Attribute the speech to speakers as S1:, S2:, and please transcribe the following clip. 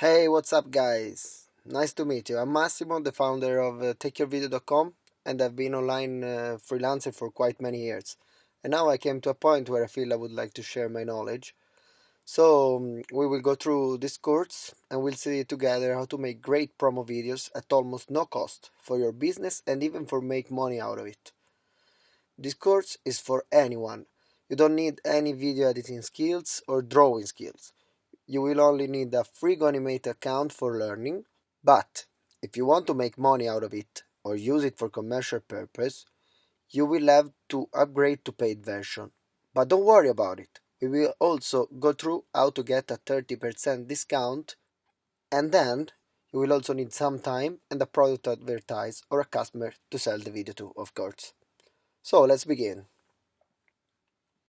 S1: Hey, what's up guys? Nice to meet you. I'm Massimo, the founder of uh, TakeYourVideo.com and I've been online uh, freelancing for quite many years. And now I came to a point where I feel I would like to share my knowledge. So um, we will go through this course and we'll see together how to make great promo videos at almost no cost for your business and even for make money out of it. This course is for anyone. You don't need any video editing skills or drawing skills you will only need a free GoAnimate account for learning, but if you want to make money out of it or use it for commercial purpose, you will have to upgrade to paid version. But don't worry about it. We will also go through how to get a 30% discount and then you will also need some time and a product to advertise or a customer to sell the video to, of course. So let's begin.